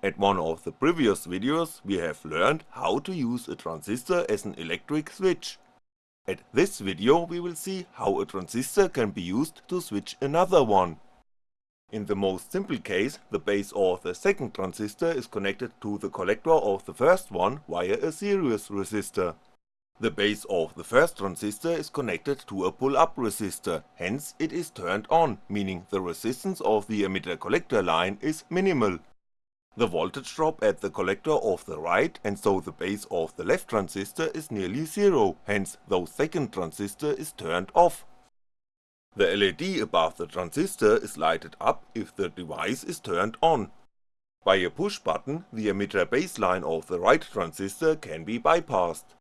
At one of the previous videos we have learned how to use a transistor as an electric switch. At this video we will see how a transistor can be used to switch another one. In the most simple case, the base of the second transistor is connected to the collector of the first one via a series resistor. The base of the first transistor is connected to a pull-up resistor, hence it is turned on, meaning the resistance of the emitter-collector line is minimal. The voltage drop at the collector of the right and so the base of the left transistor is nearly zero, hence the second transistor is turned off. The LED above the transistor is lighted up if the device is turned on. By a push button, the emitter baseline of the right transistor can be bypassed.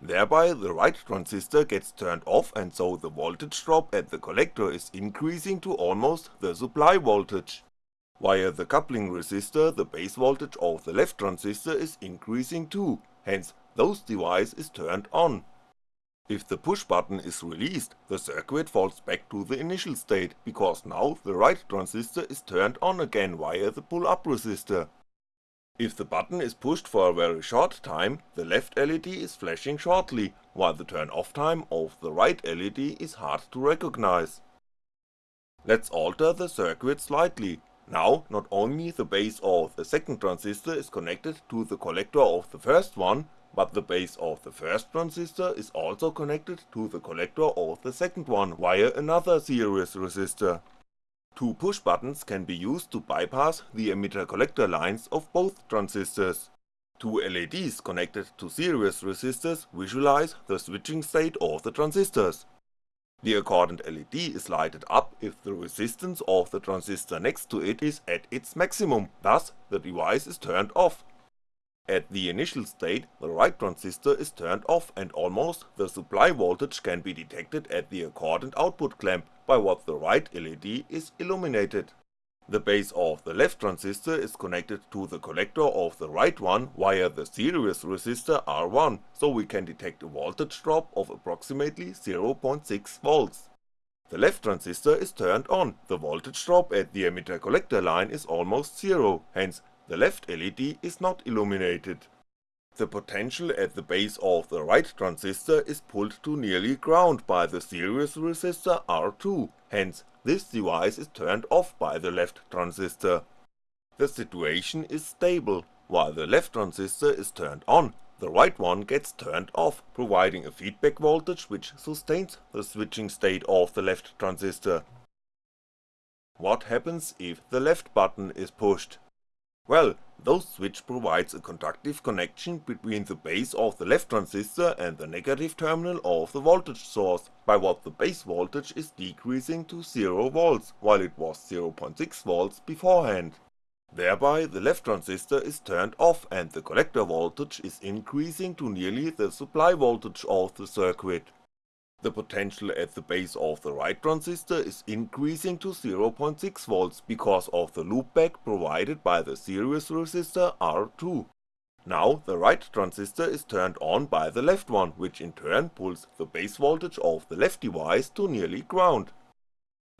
Thereby the right transistor gets turned off and so the voltage drop at the collector is increasing to almost the supply voltage. Via the coupling resistor the base voltage of the left transistor is increasing too, hence those device is turned on. If the push button is released, the circuit falls back to the initial state, because now the right transistor is turned on again via the pull-up resistor. If the button is pushed for a very short time, the left LED is flashing shortly, while the turn off time of the right LED is hard to recognize. Let's alter the circuit slightly, now not only the base of the second transistor is connected to the collector of the first one, but the base of the first transistor is also connected to the collector of the second one via another series resistor. Two push buttons can be used to bypass the emitter-collector lines of both transistors. Two LEDs connected to series resistors visualize the switching state of the transistors, the accordant LED is lighted up if the resistance of the transistor next to it is at its maximum, thus the device is turned off. At the initial state, the right transistor is turned off and almost the supply voltage can be detected at the accordant output clamp by what the right LED is illuminated. The base of the left transistor is connected to the collector of the right one via the series resistor R1, so we can detect a voltage drop of approximately 0.6V. The left transistor is turned on, the voltage drop at the emitter collector line is almost zero, hence the left LED is not illuminated. The potential at the base of the right transistor is pulled to nearly ground by the series resistor R2, hence this device is turned off by the left transistor. The situation is stable, while the left transistor is turned on, the right one gets turned off, providing a feedback voltage which sustains the switching state of the left transistor. What happens if the left button is pushed? Well, those switch provides a conductive connection between the base of the left transistor and the negative terminal of the voltage source, by what the base voltage is decreasing to 0V while it was 0.6V beforehand. Thereby the left transistor is turned off and the collector voltage is increasing to nearly the supply voltage of the circuit. The potential at the base of the right transistor is increasing to 0.6V because of the loopback provided by the series resistor R2. Now the right transistor is turned on by the left one, which in turn pulls the base voltage of the left device to nearly ground.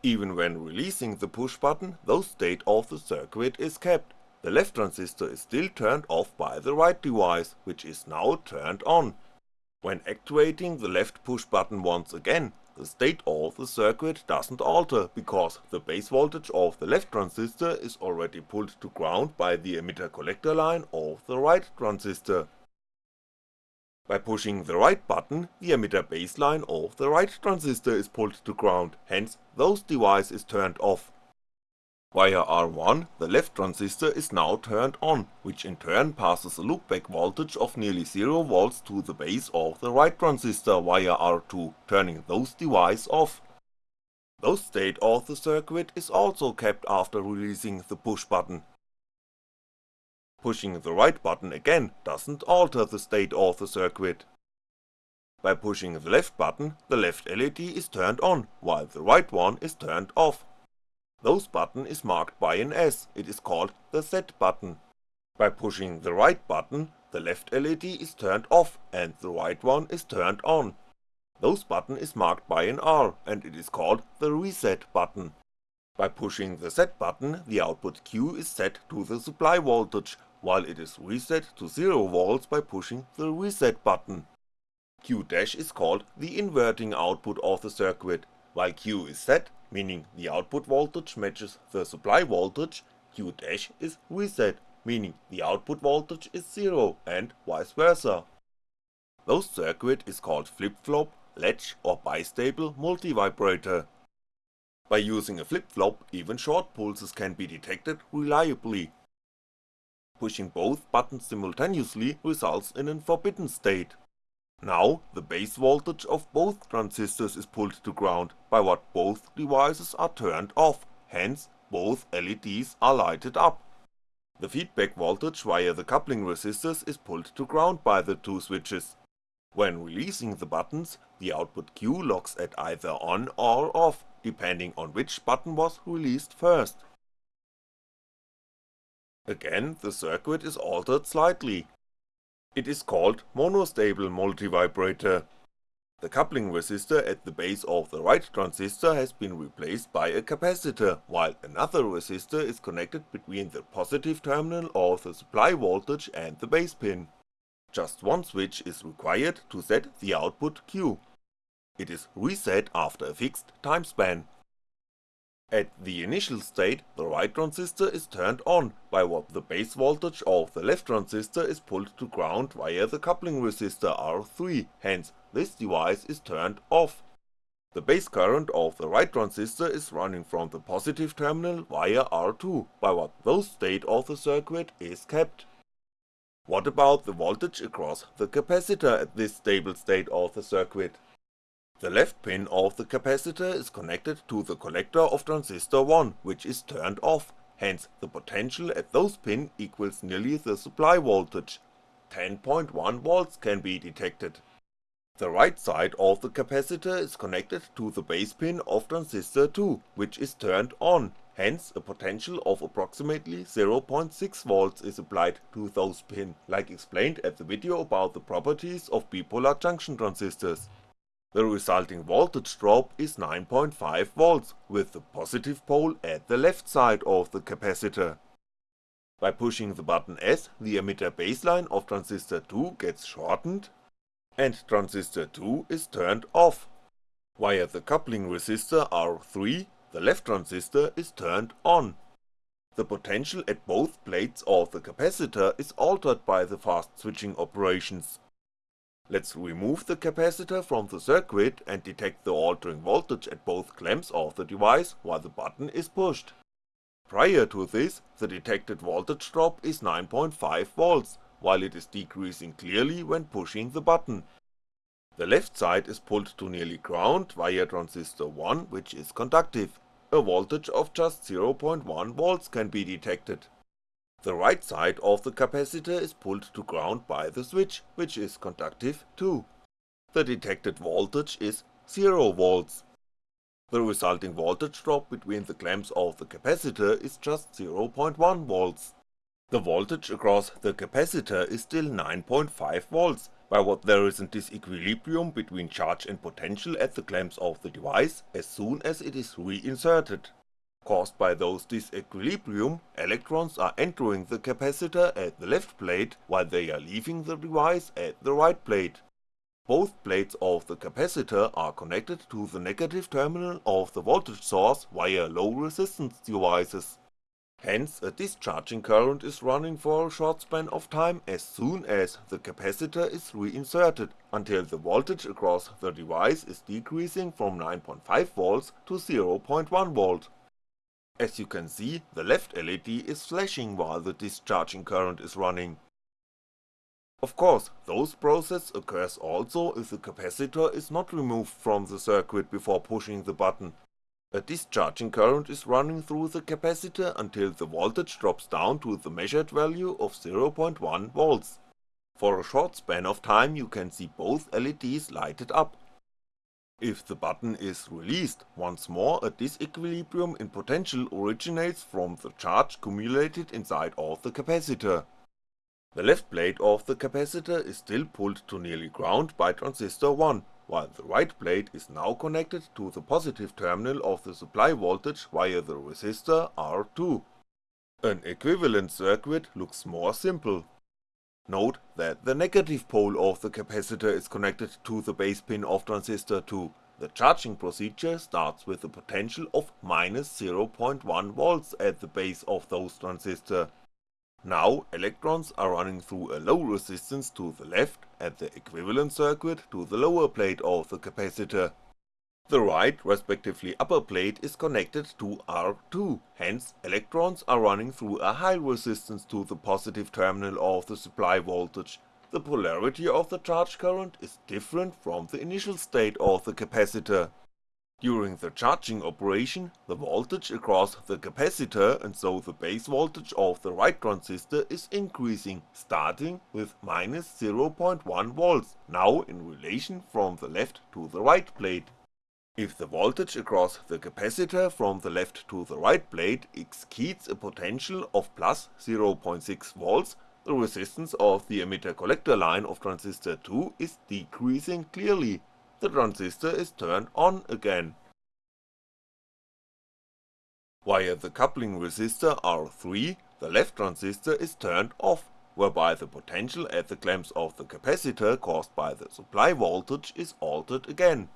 Even when releasing the push button, the state of the circuit is kept, the left transistor is still turned off by the right device, which is now turned on, when actuating the left push button once again, the state of the circuit doesn't alter, because the base voltage of the left transistor is already pulled to ground by the emitter collector line of the right transistor. By pushing the right button, the emitter baseline of the right transistor is pulled to ground, hence those device is turned off. Via R1, the left transistor is now turned on, which in turn passes a loopback voltage of nearly 0V to the base of the right transistor via R2, turning those device off. Those state of the circuit is also kept after releasing the push button. Pushing the right button again doesn't alter the state of the circuit. By pushing the left button, the left LED is turned on, while the right one is turned off. Those button is marked by an S, it is called the set button. By pushing the right button, the left LED is turned off and the right one is turned on. Those button is marked by an R and it is called the reset button. By pushing the set button, the output Q is set to the supply voltage, while it is reset to 0V by pushing the reset button. Q dash is called the inverting output of the circuit, while Q is set, meaning the output voltage matches the supply voltage, Q dash is reset, meaning the output voltage is 0 and vice versa. Those circuit is called flip-flop, latch or bistable multivibrator. By using a flip-flop, even short pulses can be detected reliably. Pushing both buttons simultaneously results in an forbidden state. Now, the base voltage of both transistors is pulled to ground, by what both devices are turned off, hence both LEDs are lighted up. The feedback voltage via the coupling resistors is pulled to ground by the two switches. When releasing the buttons, the output Q locks at either on or off, depending on which button was released first. Again, the circuit is altered slightly. It is called monostable multivibrator. The coupling resistor at the base of the right transistor has been replaced by a capacitor, while another resistor is connected between the positive terminal of the supply voltage and the base pin. Just one switch is required to set the output Q. It is reset after a fixed time span. At the initial state, the right transistor is turned on, by what the base voltage of the left transistor is pulled to ground via the coupling resistor R3, hence this device is turned off. The base current of the right transistor is running from the positive terminal via R2, by what those state of the circuit is kept. What about the voltage across the capacitor at this stable state of the circuit? The left pin of the capacitor is connected to the collector of transistor 1, which is turned off, hence the potential at those pin equals nearly the supply voltage, 10.1V can be detected. The right side of the capacitor is connected to the base pin of transistor 2, which is turned on, hence a potential of approximately 0.6V is applied to those pin, like explained at the video about the properties of bipolar junction transistors. The resulting voltage drop is 9.5V, with the positive pole at the left side of the capacitor. By pushing the button S, the emitter baseline of transistor 2 gets shortened, and transistor 2 is turned off. Via the coupling resistor R3, the left transistor is turned on. The potential at both plates of the capacitor is altered by the fast switching operations, Let's remove the capacitor from the circuit and detect the altering voltage at both clamps of the device while the button is pushed. Prior to this, the detected voltage drop is 9.5V, while it is decreasing clearly when pushing the button. The left side is pulled to nearly ground via transistor 1 which is conductive, a voltage of just 0.1V can be detected. The right side of the capacitor is pulled to ground by the switch, which is conductive too. The detected voltage is 0V. The resulting voltage drop between the clamps of the capacitor is just 0.1V. The voltage across the capacitor is still 9.5V, by what there is a disequilibrium between charge and potential at the clamps of the device as soon as it is reinserted. Caused by those disequilibrium, electrons are entering the capacitor at the left plate while they are leaving the device at the right plate. Both plates of the capacitor are connected to the negative terminal of the voltage source via low resistance devices. Hence a discharging current is running for a short span of time as soon as the capacitor is reinserted, until the voltage across the device is decreasing from 9.5V to 0.1V. As you can see, the left LED is flashing while the discharging current is running. Of course, those process occurs also if the capacitor is not removed from the circuit before pushing the button. A discharging current is running through the capacitor until the voltage drops down to the measured value of 0.1V. For a short span of time you can see both LEDs lighted up. If the button is released, once more a disequilibrium in potential originates from the charge accumulated inside of the capacitor. The left plate of the capacitor is still pulled to nearly ground by transistor 1, while the right plate is now connected to the positive terminal of the supply voltage via the resistor R2. An equivalent circuit looks more simple. Note that the negative pole of the capacitor is connected to the base pin of transistor 2, the charging procedure starts with a potential of minus 0.1V at the base of those transistor. Now electrons are running through a low resistance to the left at the equivalent circuit to the lower plate of the capacitor. The right respectively upper plate is connected to R2, hence electrons are running through a high resistance to the positive terminal of the supply voltage, the polarity of the charge current is different from the initial state of the capacitor. During the charging operation, the voltage across the capacitor and so the base voltage of the right transistor is increasing, starting with minus 0.1V, now in relation from the left to the right plate. If the voltage across the capacitor from the left to the right plate exceeds a potential of plus 0.6V, the resistance of the emitter collector line of transistor 2 is decreasing clearly, the transistor is turned on again. Via the coupling resistor R3, the left transistor is turned off, whereby the potential at the clamps of the capacitor caused by the supply voltage is altered again.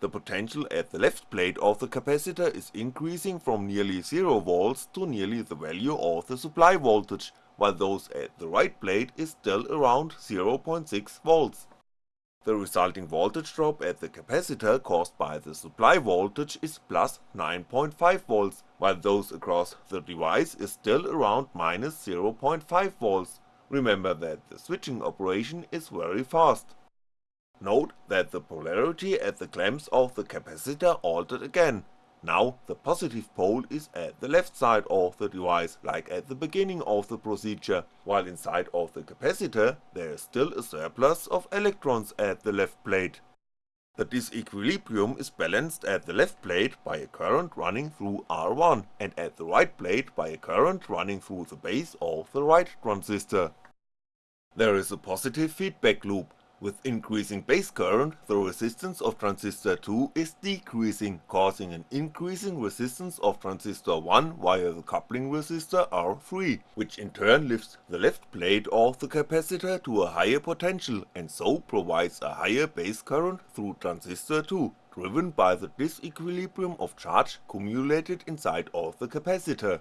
The potential at the left plate of the capacitor is increasing from nearly 0V to nearly the value of the supply voltage, while those at the right plate is still around 0.6V. The resulting voltage drop at the capacitor caused by the supply voltage is plus 9.5V, while those across the device is still around minus 0.5V, remember that the switching operation is very fast. Note that the polarity at the clamps of the capacitor altered again, now the positive pole is at the left side of the device like at the beginning of the procedure, while inside of the capacitor there is still a surplus of electrons at the left plate. The disequilibrium is balanced at the left plate by a current running through R1 and at the right plate by a current running through the base of the right transistor. There is a positive feedback loop, with increasing base current, the resistance of transistor 2 is decreasing, causing an increasing resistance of transistor 1 via the coupling resistor R3, which in turn lifts the left plate of the capacitor to a higher potential and so provides a higher base current through transistor 2, driven by the disequilibrium of charge cumulated inside of the capacitor.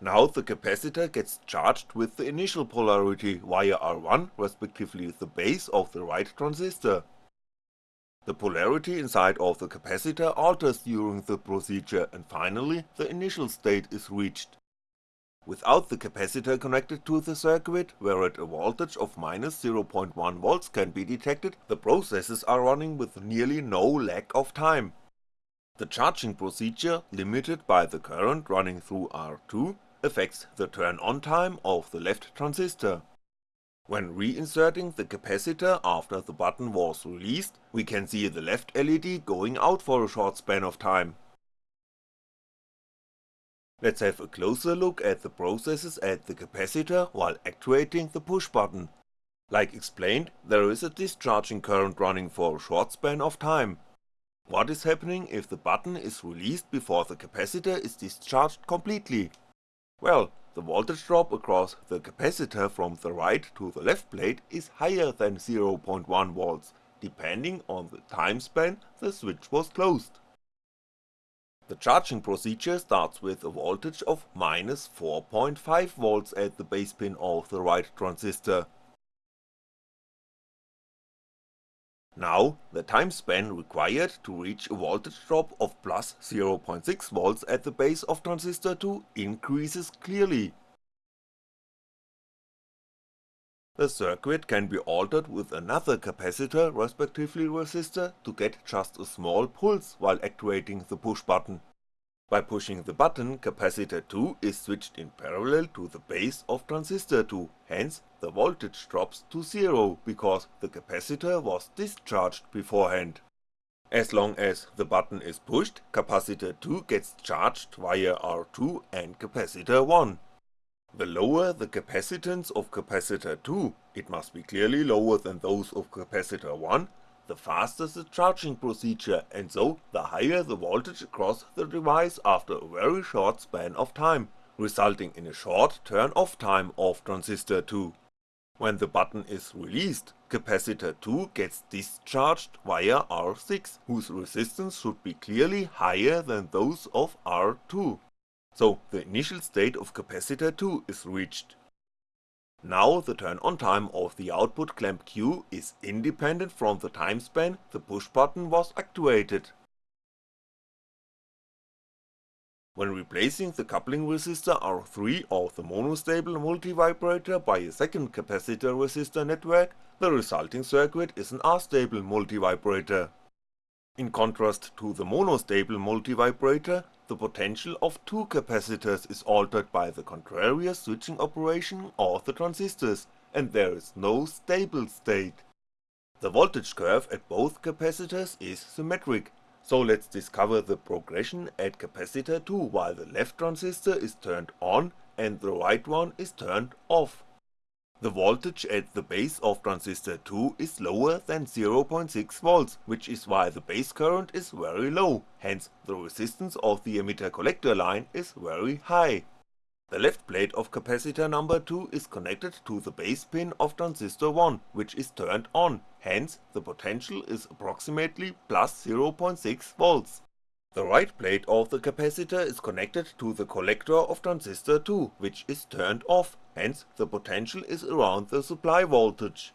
Now the capacitor gets charged with the initial polarity via R1 respectively the base of the right transistor. The polarity inside of the capacitor alters during the procedure and finally the initial state is reached. Without the capacitor connected to the circuit, where at a voltage of minus 0.1V can be detected, the processes are running with nearly no lag of time. The charging procedure, limited by the current running through R2, affects the turn on time of the left transistor. When reinserting the capacitor after the button was released, we can see the left LED going out for a short span of time. Let's have a closer look at the processes at the capacitor while actuating the push button. Like explained, there is a discharging current running for a short span of time. What is happening if the button is released before the capacitor is discharged completely? Well, the voltage drop across the capacitor from the right to the left plate is higher than 0.1V, depending on the time span the switch was closed. The charging procedure starts with a voltage of minus 4.5V at the base pin of the right transistor, Now, the time span required to reach a voltage drop of plus 0.6V at the base of transistor 2 increases clearly. The circuit can be altered with another capacitor respectively resistor to get just a small pulse while activating the push button. By pushing the button, capacitor 2 is switched in parallel to the base of transistor 2, hence the voltage drops to zero because the capacitor was discharged beforehand. As long as the button is pushed, capacitor 2 gets charged via R2 and capacitor 1. The lower the capacitance of capacitor 2, it must be clearly lower than those of capacitor 1, the faster the charging procedure and so the higher the voltage across the device after a very short span of time, resulting in a short turn off time of transistor 2. When the button is released, capacitor 2 gets discharged via R6, whose resistance should be clearly higher than those of R2. So the initial state of capacitor 2 is reached. Now the turn on time of the output clamp Q is independent from the time span the push button was actuated. When replacing the coupling resistor R3 of the monostable multivibrator by a second capacitor resistor network, the resulting circuit is an astable multivibrator. In contrast to the monostable multivibrator, the potential of two capacitors is altered by the contrarious switching operation of the transistors, and there is no stable state. The voltage curve at both capacitors is symmetric, so let's discover the progression at capacitor 2 while the left transistor is turned on and the right one is turned off. The voltage at the base of transistor 2 is lower than 0.6V, which is why the base current is very low, hence the resistance of the emitter collector line is very high. The left plate of capacitor number 2 is connected to the base pin of transistor 1, which is turned on, hence the potential is approximately plus 0.6V. The right plate of the capacitor is connected to the collector of transistor 2, which is turned off, hence the potential is around the supply voltage.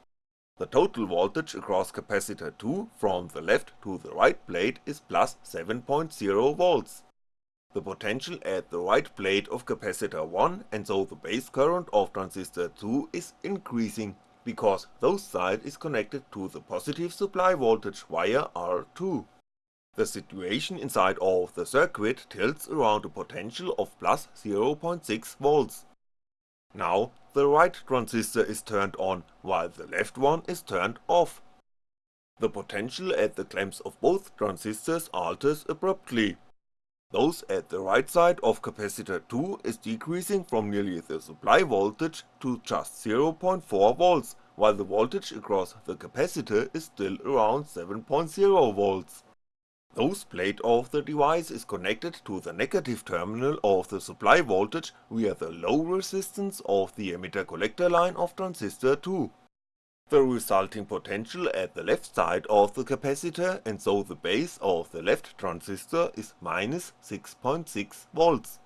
The total voltage across capacitor 2 from the left to the right plate is plus 7.0V. The potential at the right plate of capacitor 1 and so the base current of transistor 2 is increasing, because those side is connected to the positive supply voltage via R2. The situation inside of the circuit tilts around a potential of plus 0.6V. Now the right transistor is turned on, while the left one is turned off. The potential at the clamps of both transistors alters abruptly. Those at the right side of capacitor 2 is decreasing from nearly the supply voltage to just 0.4V, while the voltage across the capacitor is still around 7.0V. Those plate of the device is connected to the negative terminal of the supply voltage via the low resistance of the emitter collector line of transistor 2. The resulting potential at the left side of the capacitor and so the base of the left transistor is minus 6.6V.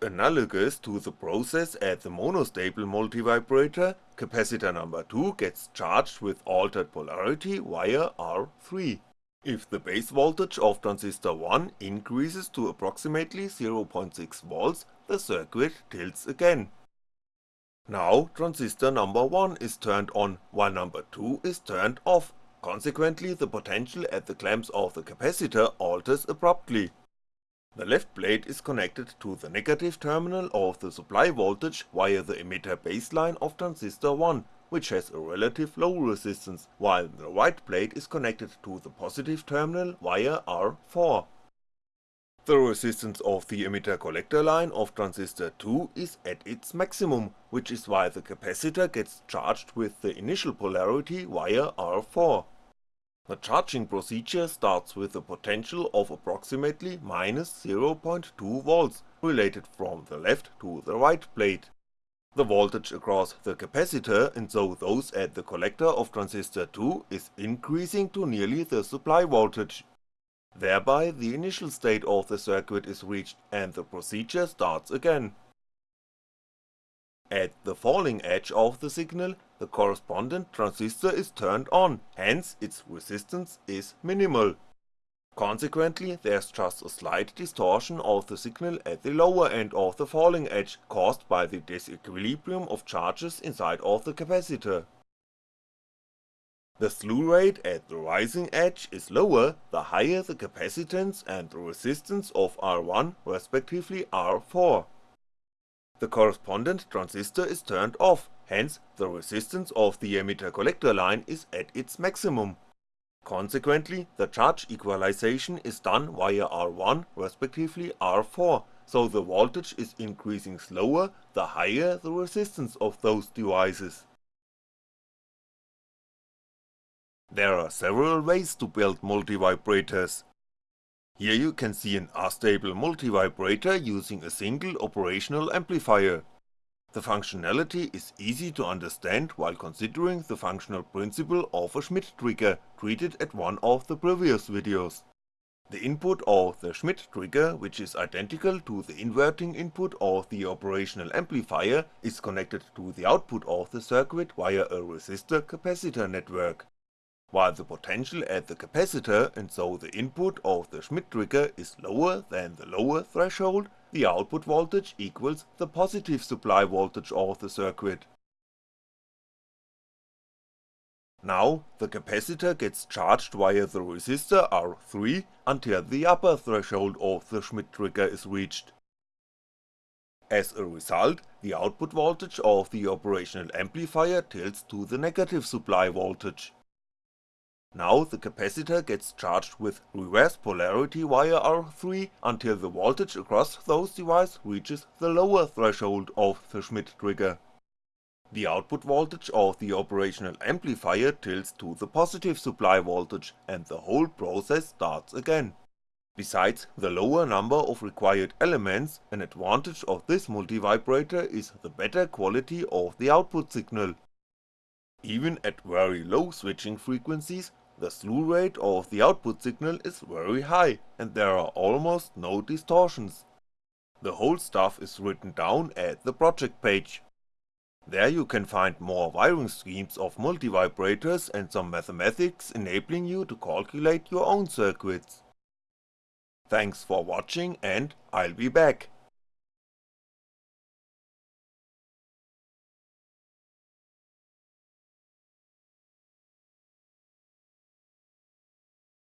Analogous to the process at the monostable multivibrator, capacitor number 2 gets charged with altered polarity via R3. If the base voltage of transistor 1 increases to approximately 0.6V, the circuit tilts again. Now transistor number 1 is turned on while number 2 is turned off, consequently the potential at the clamps of the capacitor alters abruptly. The left plate is connected to the negative terminal of the supply voltage via the emitter baseline of transistor 1 which has a relative low resistance, while the right plate is connected to the positive terminal via R4. The resistance of the emitter collector line of transistor 2 is at its maximum, which is why the capacitor gets charged with the initial polarity via R4. The charging procedure starts with a potential of approximately minus 0.2V related from the left to the right plate. The voltage across the capacitor and so those at the collector of transistor 2 is increasing to nearly the supply voltage. Thereby the initial state of the circuit is reached and the procedure starts again. At the falling edge of the signal, the correspondent transistor is turned on, hence its resistance is minimal. Consequently there's just a slight distortion of the signal at the lower end of the falling edge caused by the disequilibrium of charges inside of the capacitor. The slew rate at the rising edge is lower the higher the capacitance and the resistance of R1 respectively R4. The correspondent transistor is turned off, hence the resistance of the emitter collector line is at its maximum. Consequently, the charge equalization is done via R1 respectively R4, so the voltage is increasing slower the higher the resistance of those devices. There are several ways to build multivibrators. Here you can see an astable multivibrator using a single operational amplifier. The functionality is easy to understand while considering the functional principle of a Schmitt trigger treated at one of the previous videos. The input of the Schmitt trigger, which is identical to the inverting input of the operational amplifier, is connected to the output of the circuit via a resistor-capacitor network. While the potential at the capacitor and so the input of the Schmitt trigger is lower than the lower threshold, the output voltage equals the positive supply voltage of the circuit. Now, the capacitor gets charged via the resistor R3 until the upper threshold of the Schmitt trigger is reached. As a result, the output voltage of the operational amplifier tilts to the negative supply voltage. Now the capacitor gets charged with reverse polarity via R3 until the voltage across those devices reaches the lower threshold of the Schmitt trigger. The output voltage of the operational amplifier tilts to the positive supply voltage and the whole process starts again. Besides the lower number of required elements, an advantage of this multivibrator is the better quality of the output signal. Even at very low switching frequencies, the slew rate of the output signal is very high and there are almost no distortions. The whole stuff is written down at the project page. There you can find more wiring schemes of multivibrators and some mathematics enabling you to calculate your own circuits. Thanks for watching and I'll be back.